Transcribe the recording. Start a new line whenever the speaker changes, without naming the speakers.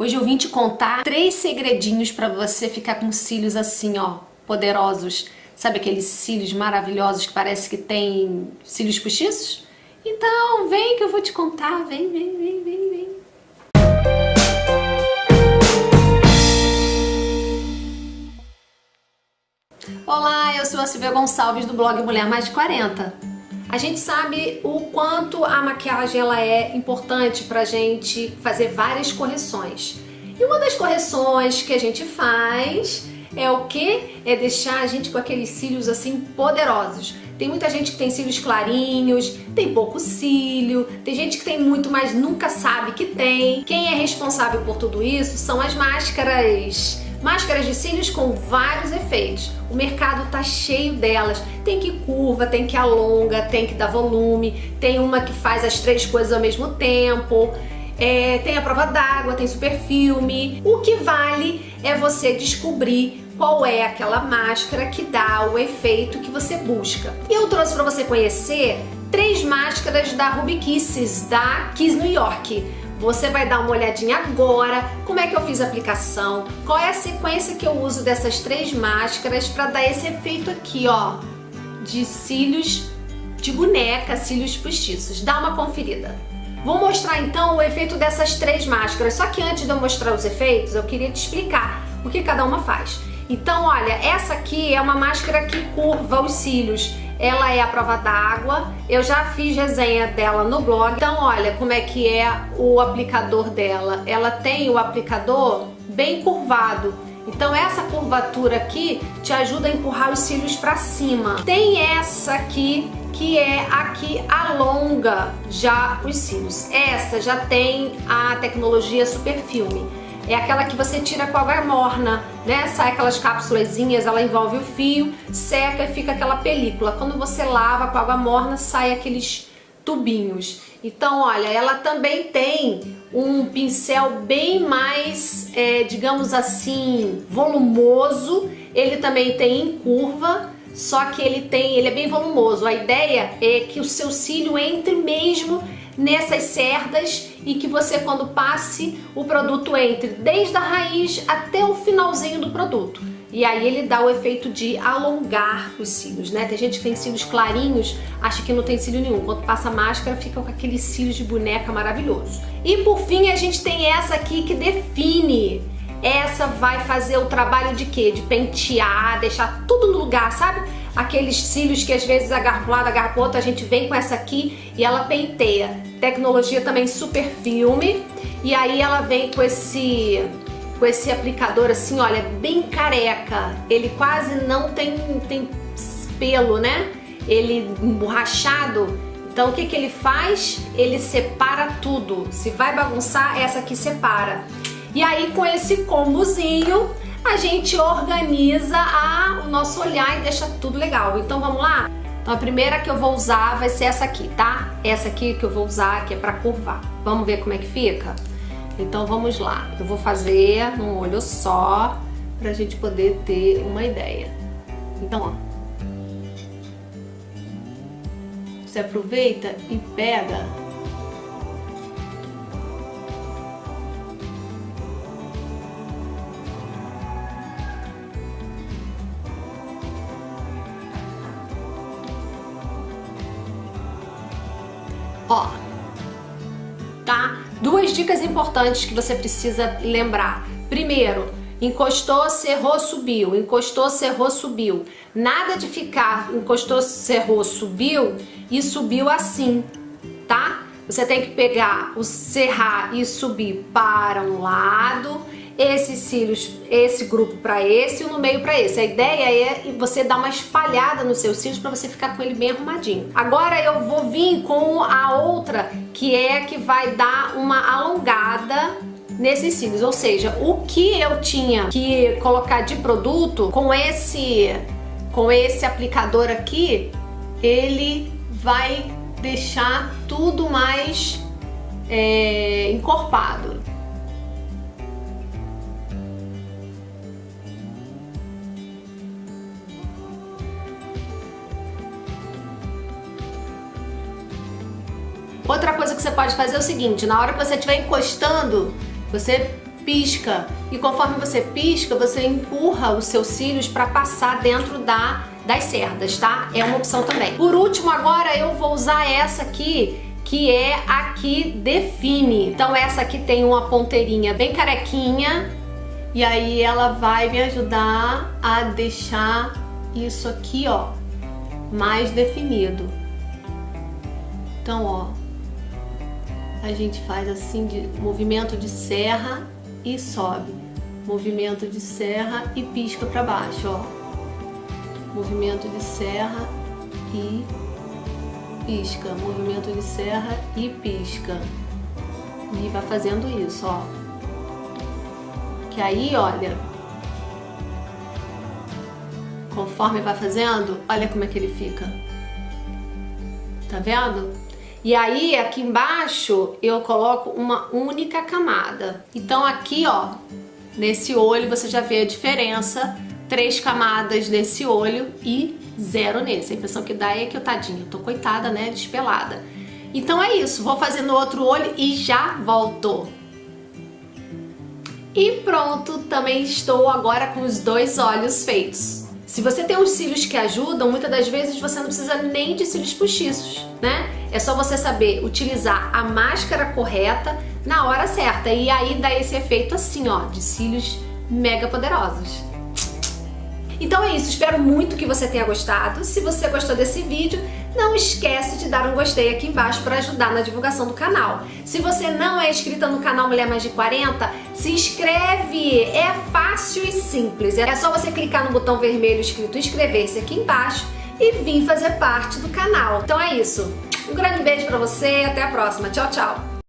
Hoje eu vim te contar três segredinhos para você ficar com cílios assim, ó, poderosos. Sabe aqueles cílios maravilhosos que parece que tem cílios postiços? Então, vem que eu vou te contar. Vem, vem, vem, vem, vem. Olá, eu sou a Silvia Gonçalves do blog Mulher Mais de 40. A gente sabe o quanto a maquiagem ela é importante pra gente fazer várias correções. E uma das correções que a gente faz é o que? É deixar a gente com aqueles cílios assim poderosos. Tem muita gente que tem cílios clarinhos, tem pouco cílio, tem gente que tem muito, mas nunca sabe que tem. Quem é responsável por tudo isso são as máscaras Máscaras de cílios com vários efeitos. O mercado tá cheio delas. Tem que curva, tem que alonga, tem que dar volume, tem uma que faz as três coisas ao mesmo tempo. É, tem a prova d'água, tem super filme. O que vale é você descobrir qual é aquela máscara que dá o efeito que você busca. E eu trouxe para você conhecer três máscaras da Ruby Kisses, da Kiss New York. Você vai dar uma olhadinha agora como é que eu fiz a aplicação, qual é a sequência que eu uso dessas três máscaras para dar esse efeito aqui, ó, de cílios de boneca, cílios postiços. Dá uma conferida. Vou mostrar então o efeito dessas três máscaras, só que antes de eu mostrar os efeitos, eu queria te explicar o que cada uma faz. Então, olha, essa aqui é uma máscara que curva os cílios ela é a prova d'água, eu já fiz resenha dela no blog. Então olha como é que é o aplicador dela. Ela tem o aplicador bem curvado. Então essa curvatura aqui te ajuda a empurrar os cílios para cima. Tem essa aqui que é a que alonga já os cílios. Essa já tem a tecnologia Super Filme é aquela que você tira com água morna, né? Sai aquelas cápsulazinhas, ela envolve o fio, seca e fica aquela película. Quando você lava com água morna, sai aqueles tubinhos. Então, olha, ela também tem um pincel bem mais, é, digamos assim, volumoso. Ele também tem em curva, só que ele tem, ele é bem volumoso. A ideia é que o seu cílio entre mesmo nessas cerdas e que você quando passe o produto entre desde a raiz até o finalzinho do produto. E aí ele dá o efeito de alongar os cílios, né? Tem gente que tem cílios clarinhos, acha que não tem cílio nenhum. Quando passa máscara, fica com aqueles cílios de boneca maravilhoso. E por fim, a gente tem essa aqui que define. Essa vai fazer o trabalho de quê? De pentear, deixar tudo no lugar, sabe? aqueles cílios que às vezes agarra um lado, agarra outro, a gente vem com essa aqui e ela penteia. Tecnologia também super filme. E aí ela vem com esse com esse aplicador assim, olha, bem careca. Ele quase não tem, tem pelo, né? Ele emborrachado. Então o que, que ele faz? Ele separa tudo. Se vai bagunçar, essa aqui separa. E aí com esse combozinho, a gente organiza a, o nosso olhar e deixa tudo legal. Então vamos lá? Então a primeira que eu vou usar vai ser essa aqui, tá? Essa aqui que eu vou usar, que é pra curvar. Vamos ver como é que fica? Então vamos lá. Eu vou fazer num olho só, pra gente poder ter uma ideia. Então, ó. Você aproveita e pega Ó, tá? Duas dicas importantes que você precisa lembrar. Primeiro, encostou, cerrou, subiu, encostou, cerrou, subiu. Nada de ficar encostou, cerrou, subiu e subiu assim, tá? Você tem que pegar o cerrar e subir para um lado esses cílios, esse grupo para esse e o no meio para esse. A ideia é você dar uma espalhada nos seus cílios para você ficar com ele bem arrumadinho. Agora eu vou vir com a outra, que é que vai dar uma alongada nesses cílios, ou seja, o que eu tinha que colocar de produto com esse com esse aplicador aqui, ele vai deixar tudo mais é, encorpado. Outra coisa que você pode fazer é o seguinte, na hora que você estiver encostando, você pisca. E conforme você pisca, você empurra os seus cílios para passar dentro da, das cerdas, tá? É uma opção também. Por último, agora eu vou usar essa aqui, que é a que define. Então essa aqui tem uma ponteirinha bem carequinha, e aí ela vai me ajudar a deixar isso aqui, ó, mais definido. Então, ó, a gente faz assim de movimento de serra e sobe. Movimento de serra e pisca para baixo, ó. Movimento de serra e pisca. Movimento de serra e pisca. E vai fazendo isso, ó. Que aí, olha, conforme vai fazendo, olha como é que ele fica. Tá vendo? E aí, aqui embaixo, eu coloco uma única camada. Então aqui, ó, nesse olho, você já vê a diferença. Três camadas nesse olho e zero nesse. A impressão que dá é que eu, tadinha, tô coitada, né, despelada. Então é isso, vou fazer no outro olho e já volto. E pronto, também estou agora com os dois olhos feitos. Se você tem os cílios que ajudam, muitas das vezes você não precisa nem de cílios postiços, né? É só você saber utilizar a máscara correta na hora certa e aí dá esse efeito assim, ó, de cílios mega poderosos. Então é isso, espero muito que você tenha gostado. Se você gostou desse vídeo, não esquece de dar um gostei aqui embaixo para ajudar na divulgação do canal. Se você não é inscrita no canal Mulher Mais de 40, se inscreve! É fácil e simples. É só você clicar no botão vermelho escrito inscrever-se aqui embaixo e vir fazer parte do canal. Então é isso. Um grande beijo para você até a próxima. Tchau, tchau!